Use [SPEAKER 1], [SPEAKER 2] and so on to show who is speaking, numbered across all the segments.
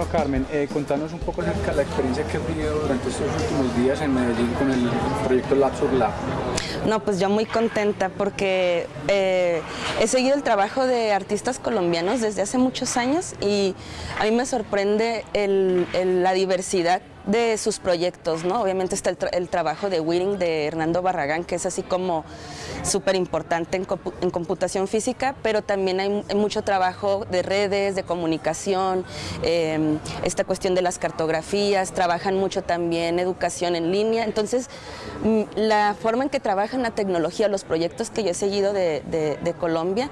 [SPEAKER 1] Bueno, Carmen, eh, contanos un poco acerca de la experiencia que has vivido durante estos últimos días en Medellín con el proyecto Lab sur Lab.
[SPEAKER 2] No, pues yo muy contenta porque eh, he seguido el trabajo de artistas colombianos desde hace muchos años y a mí me sorprende la diversidad de sus proyectos, ¿no? Obviamente está el, trabajo de Wiring de Hernando Barragán, que es así como súper importante en, computación física, pero también hay, mucho trabajo de redes, de comunicación, em, esta cuestión de las cartografías, trabajan mucho también educación en línea, entonces la forma en que trabajan la tecnología, los proyectos que yo he seguido de, Colombia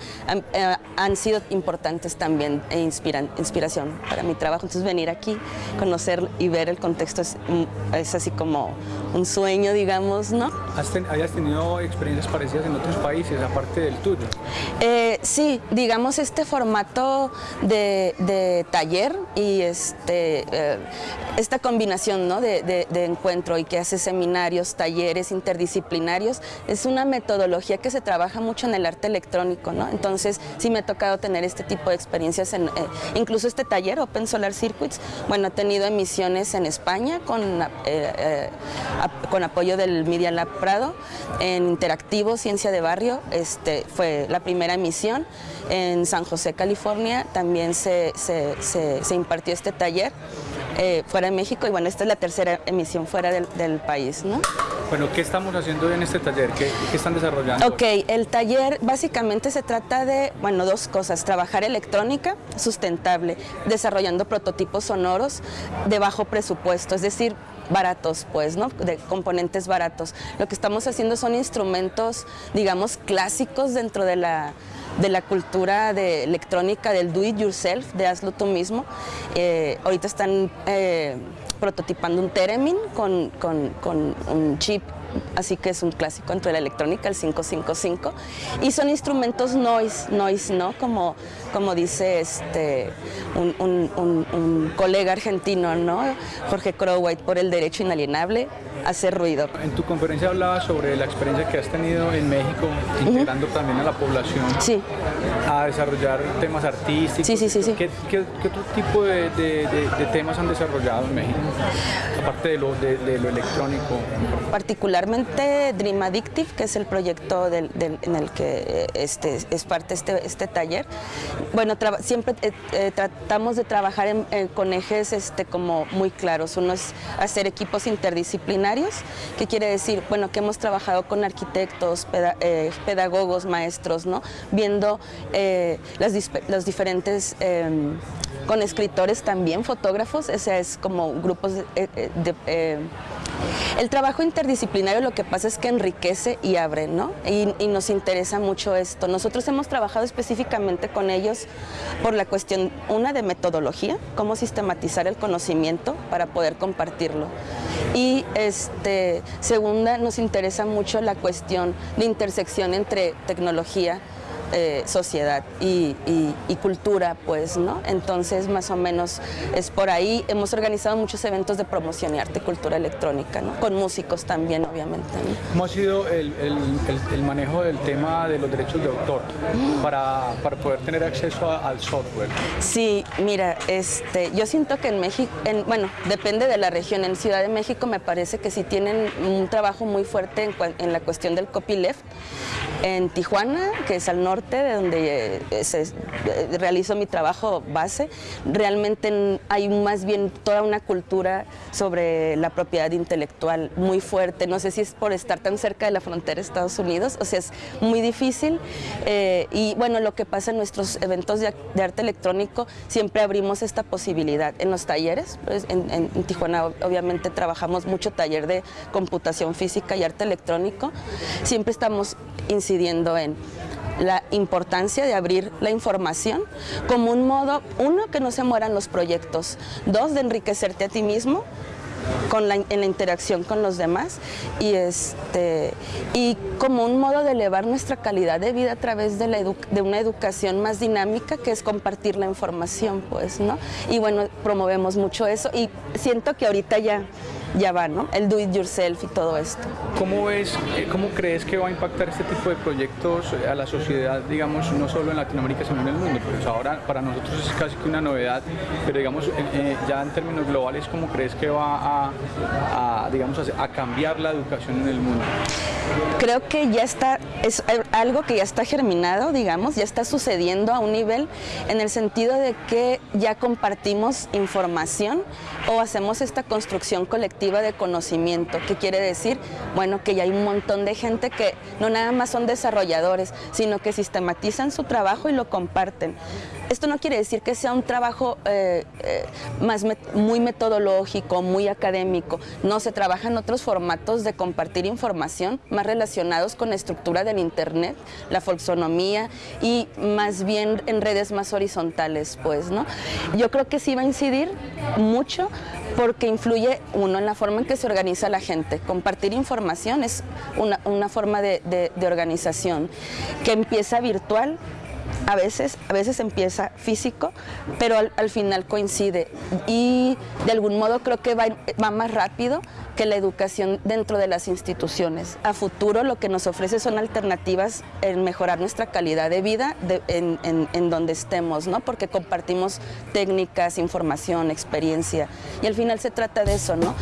[SPEAKER 2] eh, han, sido importantes también e inspiran, inspiración para mi trabajo, entonces venir aquí, conocer y ver el contexto esto es, así como un sueño, digamos, ¿no?
[SPEAKER 1] ¿Hayas tenido experiencias parecidas en otros países, aparte del tuyo?
[SPEAKER 2] Eh, sí, digamos este formato de, taller y este, eh, esta combinación de, encuentro y que hace seminarios, talleres interdisciplinarios, es una metodología que se trabaja mucho en el arte electrónico, ¿no? Entonces sí me ha tocado tener este tipo de experiencias, en, eh, incluso este taller, Open Solar Circuits, bueno, ha tenido emisiones en España, con, con apoyo del Media Lab Prado en Interactivo Ciencia de Barrio, este, fue la primera emisión. En San José, California, también se, se, impartió este taller eh, fuera de México y bueno, esta es la tercera emisión fuera del, del país. ¿no?
[SPEAKER 1] Bueno, ¿qué estamos haciendo en este taller? ¿Qué, ¿Qué, están desarrollando?
[SPEAKER 2] Ok, el taller básicamente se trata de, bueno, dos cosas, trabajar electrónica sustentable, desarrollando prototipos sonoros de bajo presupuesto, es decir, baratos, pues, ¿no? De componentes baratos. Lo que estamos haciendo son instrumentos, digamos, clásicos dentro de la, de la cultura de electrónica del do it yourself, de hazlo tú mismo. Eh, ahorita están eh, prototipando un Theremin con, con un chip así que es un clásico entre la electrónica, el 555, y son instrumentos noise, noise, ¿no? Como, como dice este, un, un, colega argentino, ¿no? Jorge Crowwhite, por el derecho inalienable, hacer ruido.
[SPEAKER 1] En tu conferencia hablabas sobre la experiencia que has tenido en México, integrando también a la población
[SPEAKER 2] sí.
[SPEAKER 1] a desarrollar temas artísticos.
[SPEAKER 2] Sí, sí, sí. sí.
[SPEAKER 1] ¿Qué, qué, otro tipo de, de, temas han desarrollado en México, aparte de lo, de, lo electrónico?
[SPEAKER 2] Particularmente Dream Addictive, que es el proyecto del, en el que este, es parte este, este taller. Bueno, siempre eh, eh, tratamos de trabajar con ejes este, como muy claros. Uno es hacer equipos interdisciplinarios ¿Qué quiere decir? Bueno, que hemos trabajado con arquitectos, eh, pedagogos, maestros, ¿no? Viendo eh, los diferentes, em, con escritores también, fotógrafos, ese es como grupos de eh, el trabajo interdisciplinario lo que pasa es que enriquece y abre, ¿no? Y, nos interesa mucho esto. Nosotros hemos trabajado específicamente con ellos por la cuestión, una de metodología, cómo sistematizar el conocimiento para poder compartirlo. Y este, segunda, nos interesa mucho la cuestión de intersección entre tecnología, eh, sociedad y, cultura, pues, ¿no? Entonces, más o menos es por ahí. Hemos organizado muchos eventos de promoción y arte y cultura electrónica, ¿no? Con músicos también, obviamente.
[SPEAKER 1] ¿Cómo ha sido el, manejo del tema de los derechos de autor para, poder tener acceso al software?
[SPEAKER 2] Sí, mira, este, yo siento que en México, en, bueno, depende de la región. En Ciudad de México me parece que sí tienen un trabajo muy fuerte en, en la cuestión del copyleft. En Tijuana, que es al norte, de donde eh, se, eh, realizo mi trabajo base, realmente hay más bien toda una cultura sobre la propiedad intelectual muy fuerte. No sé si es por estar tan cerca de la frontera de Estados Unidos, o sea, es muy difícil. Eh, y bueno, lo que pasa en nuestros eventos de, arte electrónico, siempre abrimos esta posibilidad. En los talleres, pues, en, en Tijuana obviamente trabajamos mucho taller de computación física y arte electrónico, siempre estamos incidiendo en la importancia de abrir la información como un modo, uno, que no se mueran los proyectos, dos, de enriquecerte a ti mismo con la, en la interacción con los demás y, este, y como un modo de elevar nuestra calidad de vida a través de, la de una educación más dinámica que es compartir la información, pues, ¿no? Y bueno, promovemos mucho eso y siento que ahorita ya ya va, ¿no? El do it yourself y todo esto.
[SPEAKER 1] ¿Cómo ves, eh, cómo crees que va a impactar este tipo de proyectos a la sociedad, digamos, no solo en Latinoamérica, sino en el mundo? Pues ahora para nosotros es casi que una novedad, pero digamos, eh, ya en términos globales, ¿cómo crees que va a, digamos, a cambiar la educación en el mundo?
[SPEAKER 2] Creo que ya está, es algo que ya está germinado, digamos, ya está sucediendo a un nivel en el sentido de que ya compartimos información o hacemos esta construcción colectiva de conocimiento, que quiere decir, bueno, que ya hay un montón de gente que no nada más son desarrolladores, sino que sistematizan su trabajo y lo comparten. Esto no quiere decir que sea un trabajo eh, eh, más muy metodológico, muy académico. No, se trabaja en otros formatos de compartir información más relacionados con la estructura del Internet, la folksonomía y más bien en redes más horizontales, pues, ¿no? Yo creo que sí va a incidir mucho porque influye, uno, en la forma en que se organiza la gente. Compartir información es una, forma de, de organización que empieza virtual a veces, a veces empieza físico, pero al, final coincide. Y de algún modo creo que va, más rápido que la educación dentro de las instituciones. A futuro lo que nos ofrece son alternativas en mejorar nuestra calidad de vida en, en, donde estemos, ¿no? porque compartimos técnicas, información, experiencia. Y al final se trata de eso, ¿no?